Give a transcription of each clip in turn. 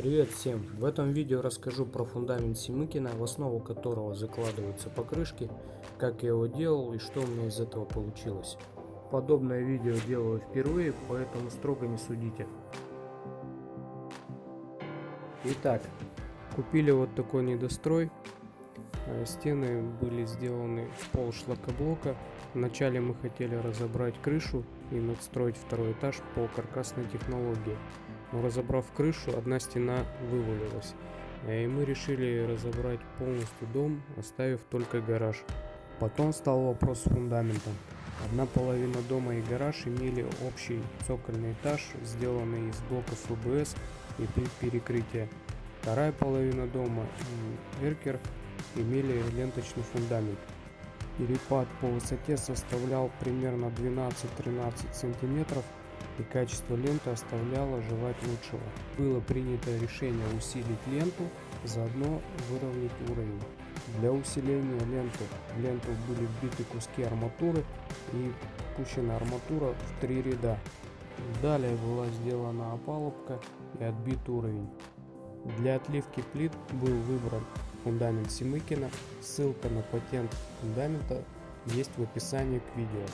Привет всем! В этом видео расскажу про фундамент Семыкина, в основу которого закладываются покрышки, как я его делал и что у меня из этого получилось. Подобное видео делаю впервые, поэтому строго не судите. Итак, купили вот такой недострой. Э, стены были сделаны в пол шлакоблока. Вначале мы хотели разобрать крышу и надстроить второй этаж по каркасной технологии но разобрав крышу, одна стена вывалилась. И мы решили разобрать полностью дом, оставив только гараж. Потом стал вопрос с фундаментом. Одна половина дома и гараж имели общий цокольный этаж, сделанный из блоков ФБС и перекрытия. Вторая половина дома и эркер имели ленточный фундамент. Перепад по высоте составлял примерно 12-13 сантиметров и качество ленты оставляло желать лучшего. Было принято решение усилить ленту, заодно выровнять уровень. Для усиления ленты в ленту были вбиты куски арматуры и пущена арматура в три ряда. Далее была сделана опалубка и отбит уровень. Для отливки плит был выбран фундамент Семыкина. Ссылка на патент фундамента есть в описании к видео.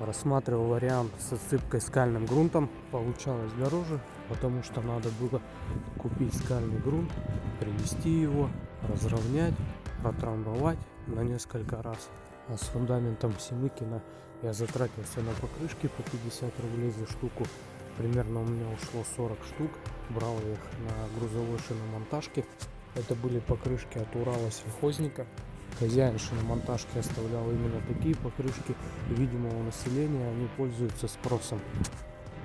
Рассматривал вариант с отсыпкой скальным грунтом. Получалось дороже, потому что надо было купить скальный грунт, привезти его, разровнять, протрамбовать на несколько раз. А с фундаментом Семыкина я затратился на покрышки по 50 рублей за штуку. Примерно у меня ушло 40 штук. Брал их на грузовой шиномонтажке. Это были покрышки от Урала сельхозника. Хозяин шиномонтажки оставлял именно такие покрышки. Видимо, у населения они пользуются спросом.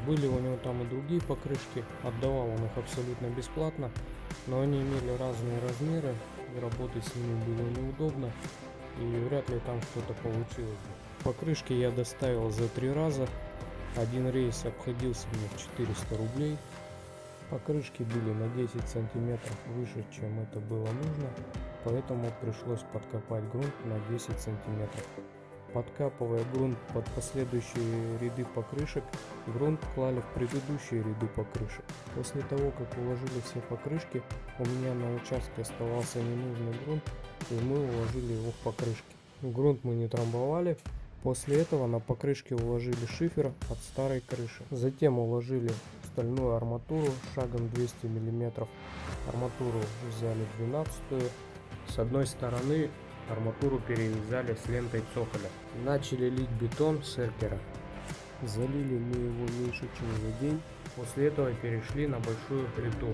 Были у него там и другие покрышки. Отдавал он их абсолютно бесплатно. Но они имели разные размеры. И работать с ними было неудобно. И вряд ли там что-то получилось. Покрышки я доставил за три раза. Один рейс обходился мне в 400 рублей. Покрышки были на 10 сантиметров выше, чем это было нужно поэтому пришлось подкопать грунт на 10 сантиметров. Подкапывая грунт под последующие ряды покрышек, грунт клали в предыдущие ряды покрышек. После того, как уложили все покрышки, у меня на участке оставался ненужный грунт, и мы уложили его в покрышки. Грунт мы не трамбовали, после этого на покрышке уложили шифер от старой крыши. Затем уложили стальную арматуру шагом 200 мм. Арматуру взяли 12 с одной стороны арматуру перевязали с лентой цоколя. Начали лить бетон с эркера. Залили мы его меньше чем за день. После этого перешли на большую плиту.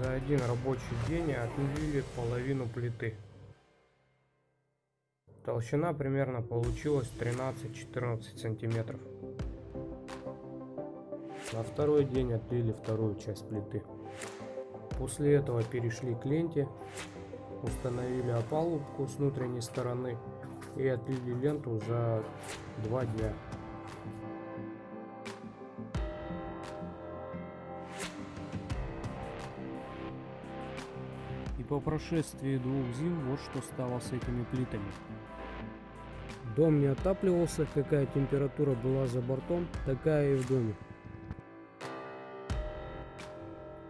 За один рабочий день отлили половину плиты. Толщина примерно получилась 13-14 сантиметров. На второй день отлили вторую часть плиты. После этого перешли к ленте, установили опалубку с внутренней стороны и отлили ленту за два дня. И по прошествии двух зим вот что стало с этими плитами. Дом не отапливался, какая температура была за бортом, такая и в доме.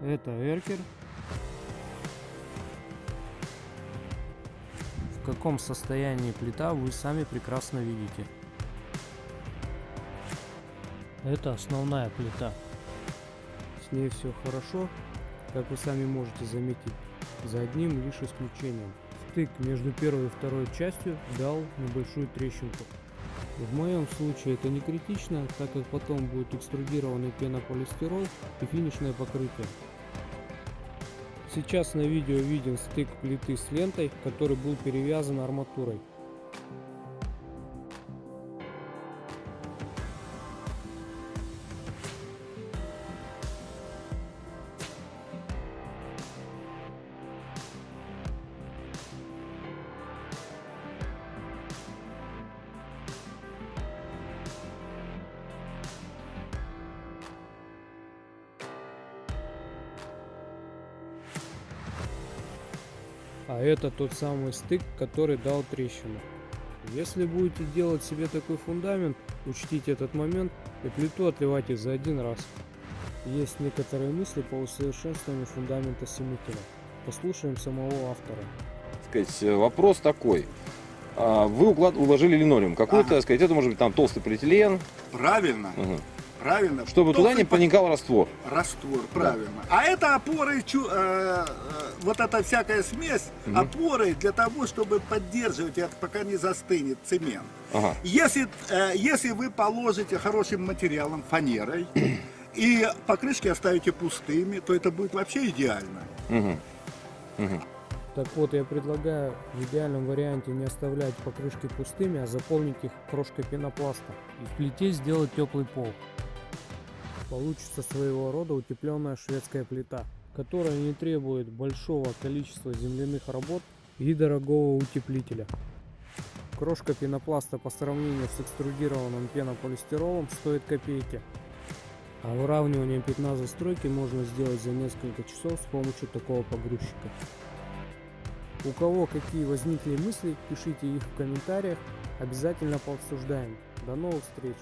Это эркер. В каком состоянии плита вы сами прекрасно видите. Это основная плита. С ней все хорошо, как вы сами можете заметить, за одним лишь исключением. Стык между первой и второй частью дал небольшую трещинку. В моем случае это не критично, так как потом будет экструдированный пенополистирол и финишное покрытие. Сейчас на видео виден стык плиты с лентой, который был перевязан арматурой. А это тот самый стык, который дал трещину. Если будете делать себе такой фундамент, учтите этот момент и плиту отливайте за один раз. Есть некоторые мысли по усовершенствованию фундамента Семикина. Послушаем самого автора. сказать, э, вопрос такой. А, Вы уклад- уложили линолеум. Какой-то, Ага. сказать, это может быть там толстый полиэтилен, Правильно, Мгм. Правильно. чтобы туда не проникал раствор. Раствор, правильно. А это опоры, чу- э, э, вот эта всякая смесь, Мгм. опоры для того, чтобы поддерживать это, пока не застынет цемент. Ага. Если, э, если вы положите хорошим материалом, фанерой, и покрышки оставите пустыми, то это будет вообще идеально. Мгм. Мгм. Так вот, я предлагаю в идеальном варианте не оставлять покрышки пустыми, а заполнить их крошкой пенопласта. И в плите сделать теплый пол. Получится своего рода утепленная шведская плита, которая не требует большого количества земляных работ и дорогого утеплителя. Крошка пенопласта по сравнению с экструдированным пенополистиролом стоит копейки. А выравнивание пятна застройки можно сделать за несколько часов с помощью такого погрузчика. У кого какие возникли мысли, пишите их в комментариях, обязательно пообсуждаем. До новых встреч!